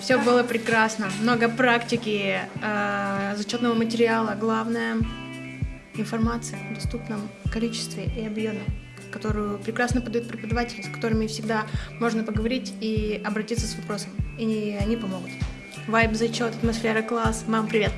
Все было прекрасно. Много практики, э, зачетного материала. Главное — информация в доступном количестве и объеме, которую прекрасно подают преподаватели, с которыми всегда можно поговорить и обратиться с вопросом. И они помогут. Вайб, зачет, атмосфера, класс. Мам, привет!